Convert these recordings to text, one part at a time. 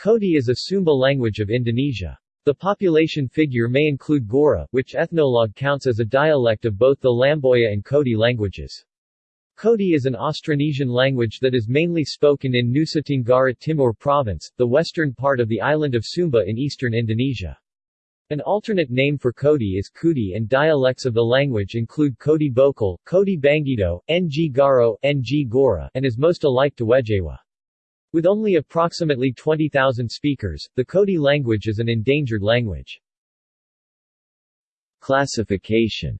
Kodi is a Sumba language of Indonesia. The population figure may include Gora, which Ethnologue counts as a dialect of both the Lamboya and Kodi languages. Kodi is an Austronesian language that is mainly spoken in Nusa Tenggara Timur Province, the western part of the island of Sumba in eastern Indonesia. An alternate name for Kodi is Kudi and dialects of the language include Kodi Bokal, Kodi Bangido, Ng Garo, Ng Gora, and is most alike to Wejewa. With only approximately 20,000 speakers, the Kodi language is an endangered language. Classification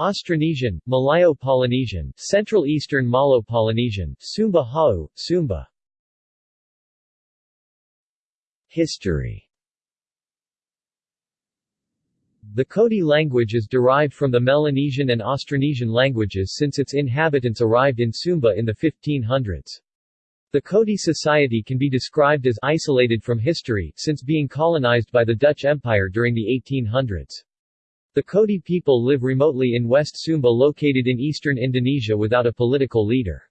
Austronesian, Malayo-Polynesian, Central Eastern Malayo-Polynesian, Sumba Hawu, Sumba History the Kodi language is derived from the Melanesian and Austronesian languages since its inhabitants arrived in Sumba in the 1500s. The Kodi society can be described as isolated from history, since being colonized by the Dutch Empire during the 1800s. The Kodi people live remotely in West Sumba located in eastern Indonesia without a political leader.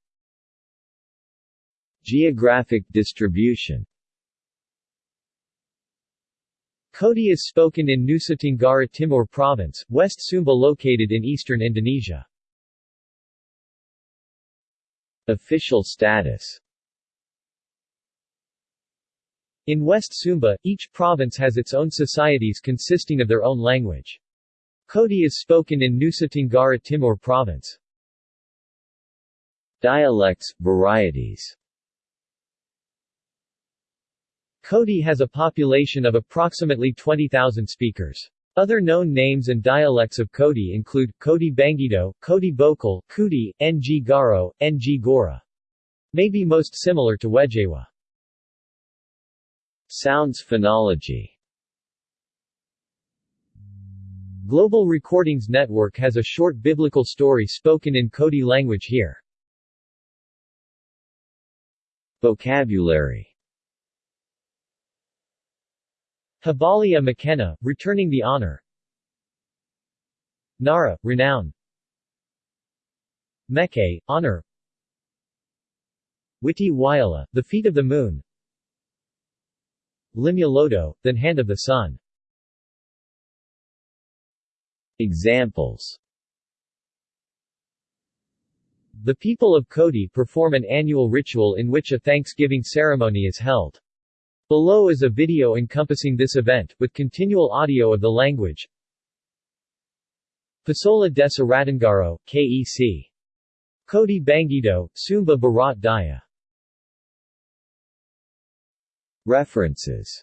Geographic distribution Kodi is spoken in Nusa Tenggara Timur Province, West Sumba located in eastern Indonesia. Official status In West Sumba, each province has its own societies consisting of their own language. Kodi is spoken in Nusa Tenggara Timur Province. Dialects, varieties Kodi has a population of approximately 20,000 speakers. Other known names and dialects of Kodi include, Kodi Bangido, Kodi Bokal, Kudi, Ng Garo, Ng Gora. May be most similar to Wejewa. Sounds phonology Global Recordings Network has a short biblical story spoken in Kodi language here. Vocabulary Habali a Makena, returning the honor. Nara, renown. Meke, honor. Witi Wyala, the feet of the moon. Limya then hand of the sun. Examples. The people of Kodi perform an annual ritual in which a Thanksgiving ceremony is held. Below is a video encompassing this event, with continual audio of the language. Pasola des Aratangaro, KEC. Kodi Bangido, Sumba Barat Daya. References